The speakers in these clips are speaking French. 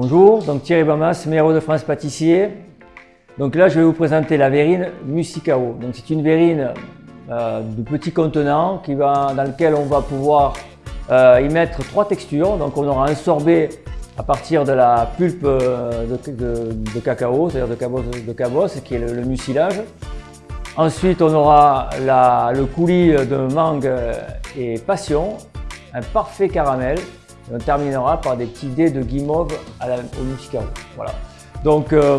Bonjour, donc Thierry Bamas, meilleur de France pâtissier. Donc là, je vais vous présenter la verrine Musicao. Donc c'est une verrine euh, de petit contenant qui va, dans lequel on va pouvoir euh, y mettre trois textures. Donc on aura un sorbet à partir de la pulpe euh, de, cacao, c'est-à-dire de cabos, de cabos, qui est le, mucilage. Ensuite, on aura le coulis de mangue et passion, un parfait caramel. On terminera par des petits dés de guimauve à la, au muscao. Voilà. Donc, euh,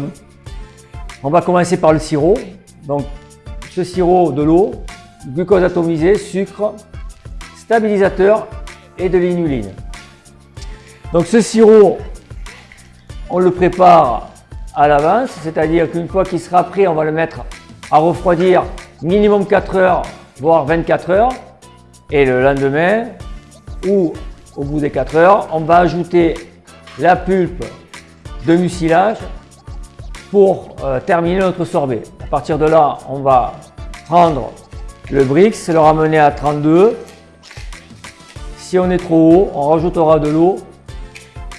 on va commencer par le sirop. Donc, ce sirop de l'eau, glucose atomisé, sucre, stabilisateur et de l'inuline. Donc ce sirop, on le prépare à l'avance, c'est-à-dire qu'une fois qu'il sera prêt, on va le mettre à refroidir minimum 4 heures, voire 24 heures. Et le lendemain, ou au bout des 4 heures, on va ajouter la pulpe de mucilage pour euh, terminer notre sorbet. À partir de là, on va prendre le Brix, le ramener à 32. Si on est trop haut, on rajoutera de l'eau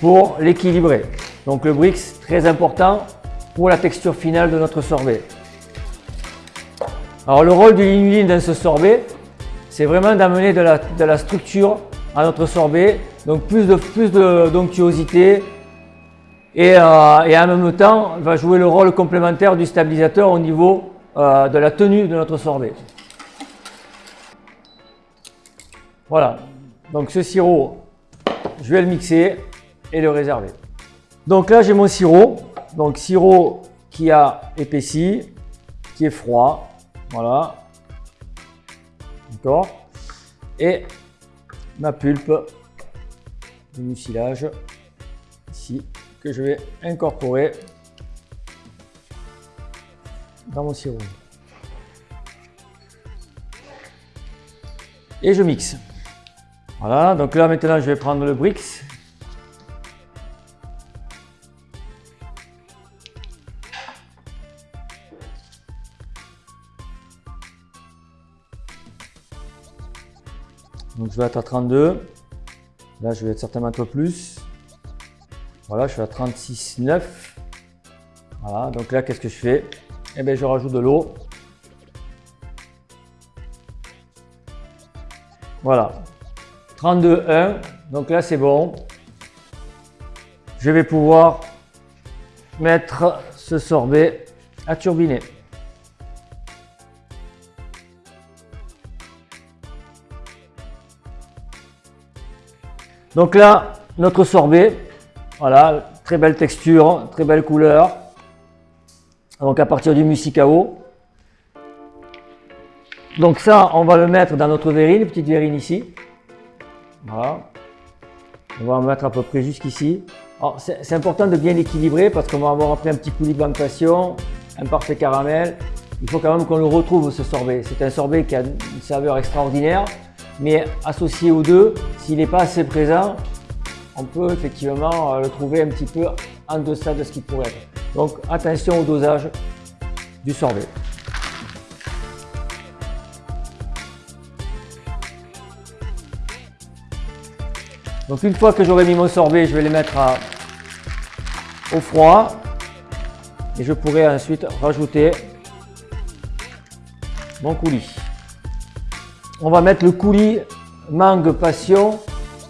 pour l'équilibrer. Donc le Brix, très important pour la texture finale de notre sorbet. Alors le rôle de l'inuline dans ce sorbet, c'est vraiment d'amener de la, structure à notre sorbet, donc plus de plus d'onctuosité et, euh, et, en même temps va jouer le rôle complémentaire du stabilisateur au niveau euh, de la tenue de notre sorbet. Voilà, donc ce sirop, je vais le mixer et le réserver. Donc là, j'ai mon sirop. Donc sirop qui a épaissi, qui est froid. Voilà. D'accord Et ma pulpe de mucilage ici que je vais incorporer dans mon sirop. Et je mixe. Voilà, donc là maintenant je vais prendre le Brix Donc je vais être à 32. Là, je vais être certainement un peu plus. Voilà, je suis à 36,9. Voilà, donc là, qu'est-ce que je fais? Eh bien, je rajoute de l'eau. Voilà, 32,1. Donc là, c'est bon. Je vais pouvoir mettre ce sorbet à turbiner. Donc là, notre sorbet, voilà, très belle texture, très belle couleur. Donc à partir du musicao. Donc ça, on va le mettre dans notre verrine, petite verrine ici. Voilà. On va en mettre à peu près jusqu'ici. C'est important de bien l'équilibrer parce qu'on va avoir après un petit coulis de un parfait caramel. Il faut quand même qu'on le retrouve ce sorbet. C'est un sorbet qui a une saveur extraordinaire mais associé aux deux, s'il n'est pas assez présent, on peut effectivement euh, le trouver un petit peu en deçà de ce qu'il pourrait être. Donc attention au dosage du sorbet. Donc une fois que j'aurai mis mon sorbet, je vais les mettre au froid et je pourrai ensuite rajouter mon coulis on va mettre le coulis mangue passion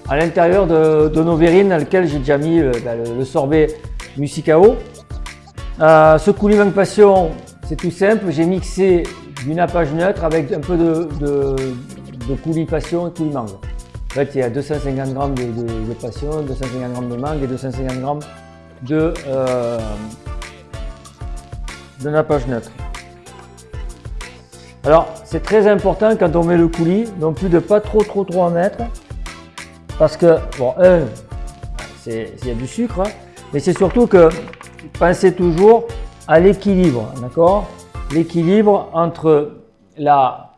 à l'intérieur de, nos verrines dans lequel j'ai déjà mis euh, ben, le, sorbet musicao. Euh, ce coulis mangue passion, c'est tout simple, j'ai mixé du nappage neutre avec un peu de, coulis passion et coulis mangue. En fait, il y a 250 g de, passion, 250 g de mangue et 250 g de, euh, de nappage neutre. Alors, c'est très important quand on met le coulis, non plus de pas trop trop trop en mettre. Parce que, bon, un, il y a du sucre, hein, mais c'est surtout que pensez toujours à l'équilibre, d'accord? L'équilibre entre la,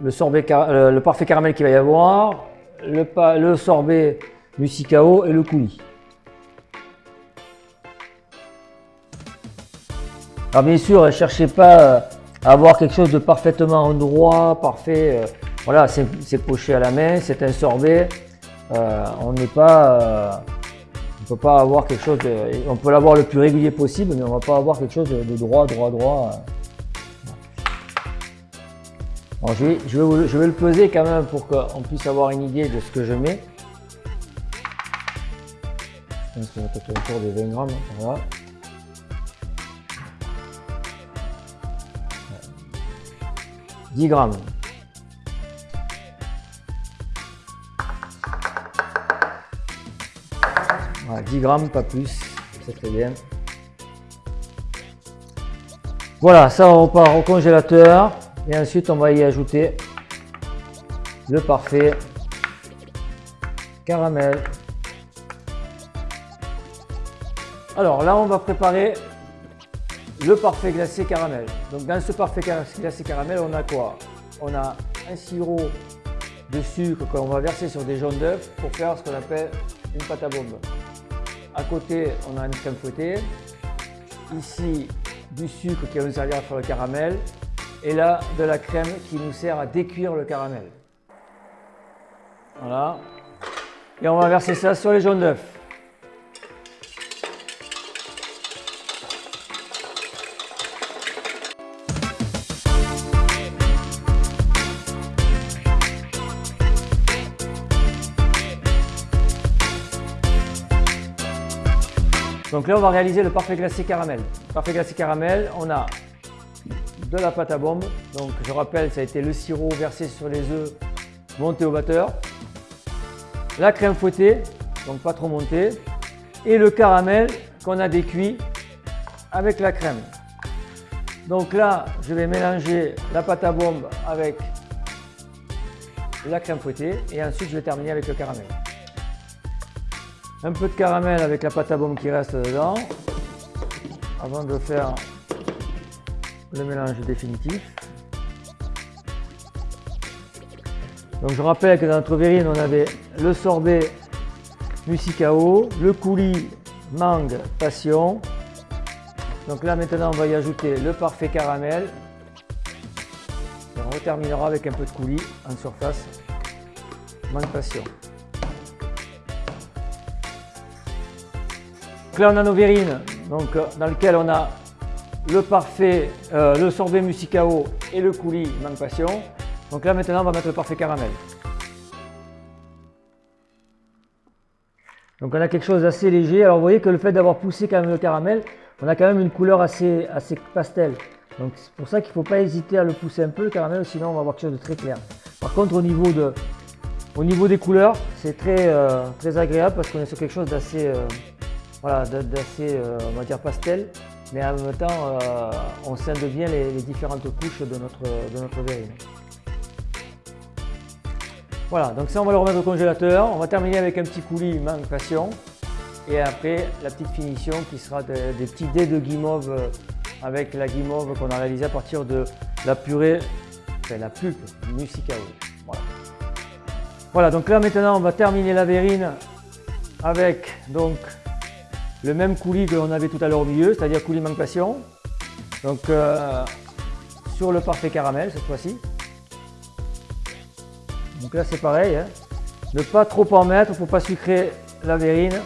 le, sorbet, le, parfait caramel qu'il va y avoir, le, le sorbet musicao et le coulis. Alors bien sûr, ne cherchez pas avoir quelque chose de parfaitement endroit, parfait. Euh, voilà, c'est poché à la main, c'est un sorbet. Euh, on n'est pas, euh, peut pas avoir quelque chose de, on peut l'avoir le plus régulier possible, mais on va pas avoir quelque chose de, droit, droit, droit. je, vais, je, vais, le peser quand même pour qu'on puisse avoir une idée de ce que je mets. Je pense peut-être autour des 20 grammes. Hein, voilà. 10 grammes. 10 grammes, pas plus, c'est très bien. Voilà, ça on repart au congélateur et ensuite on va y ajouter le parfait caramel. Alors là on va préparer le parfait glacé caramel. Donc dans ce parfait glacé caramel on a quoi? On a un sirop de sucre qu'on va verser sur des jaunes d'œufs pour faire ce qu'on appelle une pâte à bombe. À côté, on a une crème fouettée. Ici, du sucre qui va nous servir à faire le caramel. Et là, de la crème qui nous sert à décuire le caramel. Voilà. Et on va verser ça sur les jaunes d'œufs. Donc là, on va réaliser le parfait glacé caramel. Parfait glacé caramel, on a de la pâte à bombe. Donc je rappelle, ça a été le sirop versé sur les œufs monté au batteur. La crème fouettée, donc pas trop montée. Et le caramel qu'on a décuit avec la crème. Donc là, je vais mélanger la pâte à bombe avec la crème fouettée et ensuite je vais terminer avec le caramel un peu de caramel avec la pâte à bombe qui reste dedans avant de faire le mélange définitif. Donc je rappelle que dans notre verrine on avait le sorbet musicao, le coulis mangue passion. Donc là maintenant on va y ajouter le parfait caramel. Et on terminera avec un peu de coulis en surface mangue passion. Là, on a nos verrines, donc, euh, dans lequel on a le parfait, euh, le sorbet musicao et le coulis mangue passion. Donc là, maintenant, on va mettre le parfait caramel. Donc on a quelque chose d'assez léger. Alors vous voyez que le fait d'avoir poussé quand même le caramel, on a quand même une couleur assez, assez pastel. Donc c'est pour ça qu'il ne faut pas hésiter à le pousser un peu le caramel, sinon on va avoir quelque chose de très clair. Par contre au niveau, de, au niveau des couleurs, c'est très, euh, très agréable parce qu'on est sur quelque chose d'assez voilà, d'assez, euh, on va dire, pastel, mais en même temps, euh, on scinde bien les, différentes couches de notre, de notre verrine. Voilà, donc ça on va le remettre au congélateur. On va terminer avec un petit coulis mangue passion. Et après, la petite finition qui sera des, petits dés de guimauve euh, avec la guimauve qu'on a réalisé à partir de la purée, enfin la pulpe musicao. Voilà. voilà, donc là maintenant on va terminer la verrine avec donc le même coulis que l'on avait tout à l'heure au milieu, c'est-à-dire coulis manque passion. Donc euh, sur le parfait caramel cette fois-ci. Donc là c'est pareil, hein. ne pas trop en mettre pour ne pas sucrer la verrine.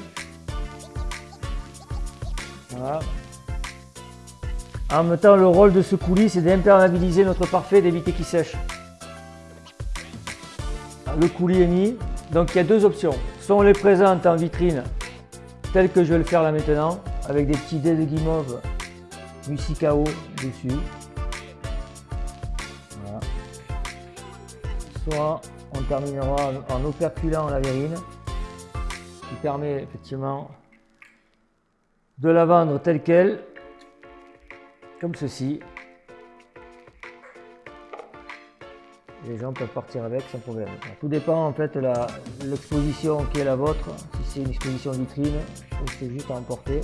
Voilà. En même temps, le rôle de ce coulis, c'est d'imperméabiliser notre parfait, d'éviter qu'il sèche. Le coulis est mis. Donc il y a deux options. Soit on les présente en vitrine tel que je vais le faire là maintenant, avec des petits dés de guimauve musicao dessus. Voilà. Soit on terminera en operculant la verrine, qui permet effectivement de la vendre telle qu'elle, comme ceci. Les gens peuvent partir avec sans problème. Tout dépend en fait de l'exposition qui est la vôtre, si c'est une exposition vitrine ou si c'est juste à emporter.